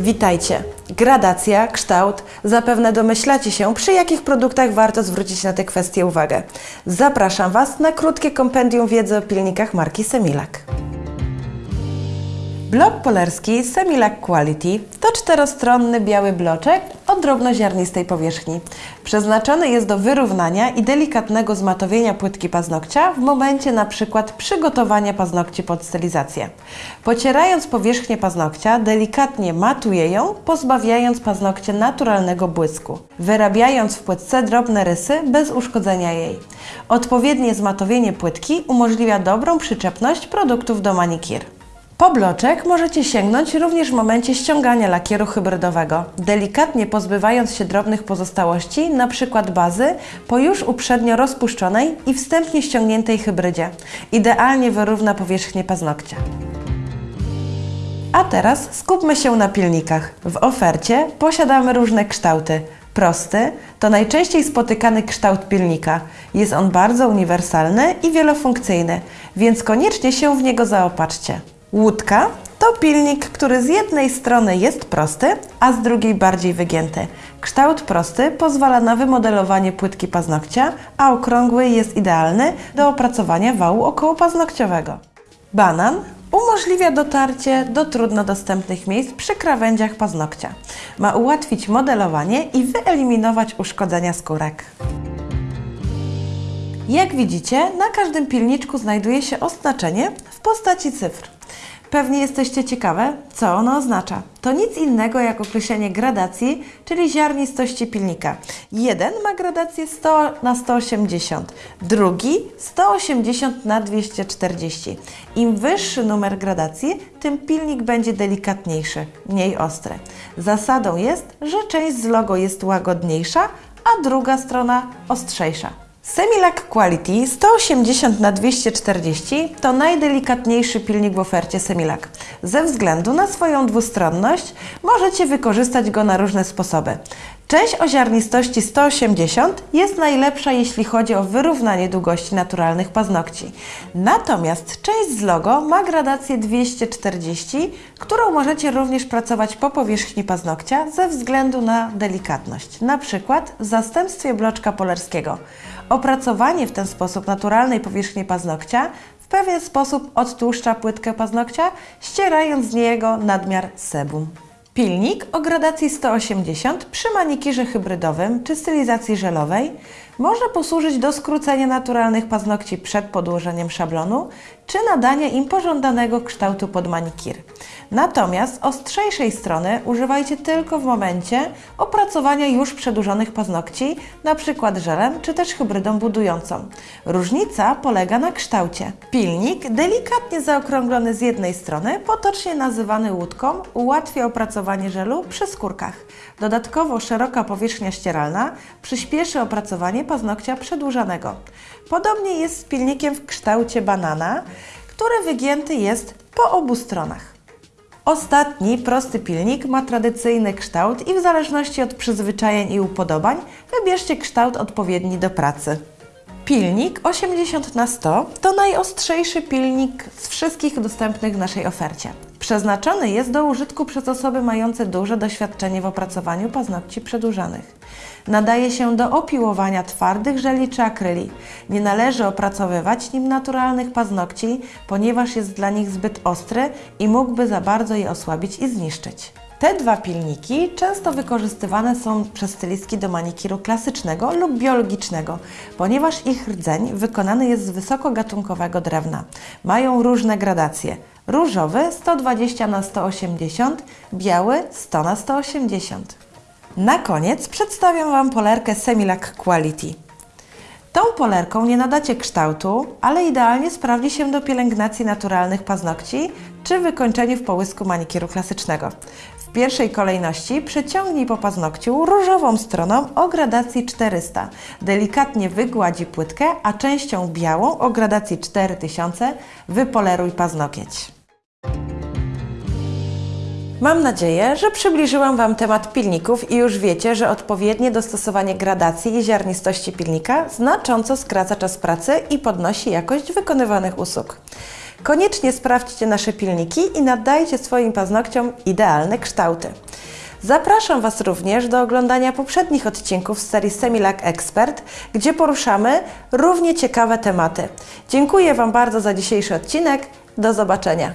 Witajcie. Gradacja, kształt. Zapewne domyślacie się, przy jakich produktach warto zwrócić na te kwestie uwagę. Zapraszam Was na krótkie kompendium wiedzy o pilnikach marki Semilak. Blok polerski Semilac Quality to czterostronny biały bloczek o drobnoziarnistej powierzchni. Przeznaczony jest do wyrównania i delikatnego zmatowienia płytki paznokcia w momencie przykład przygotowania paznokci pod stylizację. Pocierając powierzchnię paznokcia, delikatnie matuje ją, pozbawiając paznokcie naturalnego błysku, wyrabiając w płytce drobne rysy bez uszkodzenia jej. Odpowiednie zmatowienie płytki umożliwia dobrą przyczepność produktów do manikir. Po bloczek możecie sięgnąć również w momencie ściągania lakieru hybrydowego, delikatnie pozbywając się drobnych pozostałości, np. bazy, po już uprzednio rozpuszczonej i wstępnie ściągniętej hybrydzie. Idealnie wyrówna powierzchnię paznokcia. A teraz skupmy się na pilnikach. W ofercie posiadamy różne kształty. Prosty to najczęściej spotykany kształt pilnika. Jest on bardzo uniwersalny i wielofunkcyjny, więc koniecznie się w niego zaopatrzcie. Łódka to pilnik, który z jednej strony jest prosty, a z drugiej bardziej wygięty. Kształt prosty pozwala na wymodelowanie płytki paznokcia, a okrągły jest idealny do opracowania wału okołopaznokciowego. Banan umożliwia dotarcie do trudno dostępnych miejsc przy krawędziach paznokcia. Ma ułatwić modelowanie i wyeliminować uszkodzenia skórek. Jak widzicie, na każdym pilniczku znajduje się oznaczenie w postaci cyfr. Pewnie jesteście ciekawe, co ono oznacza. To nic innego jak określenie gradacji, czyli ziarnistości pilnika. Jeden ma gradację 100 na 180, drugi 180 na 240. Im wyższy numer gradacji, tym pilnik będzie delikatniejszy, mniej ostry. Zasadą jest, że część z logo jest łagodniejsza, a druga strona ostrzejsza. Semilac Quality 180 na 240 to najdelikatniejszy pilnik w ofercie Semilac. Ze względu na swoją dwustronność możecie wykorzystać go na różne sposoby. Część o ziarnistości 180 jest najlepsza, jeśli chodzi o wyrównanie długości naturalnych paznokci. Natomiast część z logo ma gradację 240, którą możecie również pracować po powierzchni paznokcia ze względu na delikatność, na przykład w zastępstwie bloczka polerskiego. Opracowanie w ten sposób naturalnej powierzchni paznokcia w pewien sposób odtłuszcza płytkę paznokcia, ścierając z niego nadmiar sebum. Pilnik o gradacji 180 przy manikirze hybrydowym czy stylizacji żelowej może posłużyć do skrócenia naturalnych paznokci przed podłożeniem szablonu czy nadania im pożądanego kształtu pod manikir. Natomiast ostrzejszej strony używajcie tylko w momencie opracowania już przedłużonych paznokci, np. żelem czy też hybrydą budującą. Różnica polega na kształcie. Pilnik, delikatnie zaokrąglony z jednej strony, potocznie nazywany łódką, ułatwia opracowanie żelu przy skórkach. Dodatkowo szeroka powierzchnia ścieralna przyspieszy opracowanie paznokcia przedłużanego. Podobnie jest z pilnikiem w kształcie banana, który wygięty jest po obu stronach. Ostatni, prosty pilnik ma tradycyjny kształt i w zależności od przyzwyczajeń i upodobań wybierzcie kształt odpowiedni do pracy. Pilnik 80 na 100 to najostrzejszy pilnik z wszystkich dostępnych w naszej ofercie. Przeznaczony jest do użytku przez osoby mające duże doświadczenie w opracowaniu paznokci przedłużanych. Nadaje się do opiłowania twardych żeli czy akryli. Nie należy opracowywać nim naturalnych paznokci, ponieważ jest dla nich zbyt ostry i mógłby za bardzo je osłabić i zniszczyć. Te dwa pilniki często wykorzystywane są przez stylistki do manikiru klasycznego lub biologicznego, ponieważ ich rdzeń wykonany jest z wysokogatunkowego drewna. Mają różne gradacje. Różowy 120 na 180, biały 100 na 180. Na koniec przedstawiam Wam polerkę Semilac Quality. Tą polerką nie nadacie kształtu, ale idealnie sprawdzi się do pielęgnacji naturalnych paznokci czy wykończeniu w połysku manikiru klasycznego. W pierwszej kolejności przeciągnij po paznokciu różową stroną o gradacji 400. Delikatnie wygładzi płytkę, a częścią białą o gradacji 4000 wypoleruj paznokieć. Mam nadzieję, że przybliżyłam Wam temat pilników i już wiecie, że odpowiednie dostosowanie gradacji i ziarnistości pilnika znacząco skraca czas pracy i podnosi jakość wykonywanych usług. Koniecznie sprawdźcie nasze pilniki i nadajcie swoim paznokciom idealne kształty. Zapraszam Was również do oglądania poprzednich odcinków z serii Semilac Expert, gdzie poruszamy równie ciekawe tematy. Dziękuję Wam bardzo za dzisiejszy odcinek. Do zobaczenia.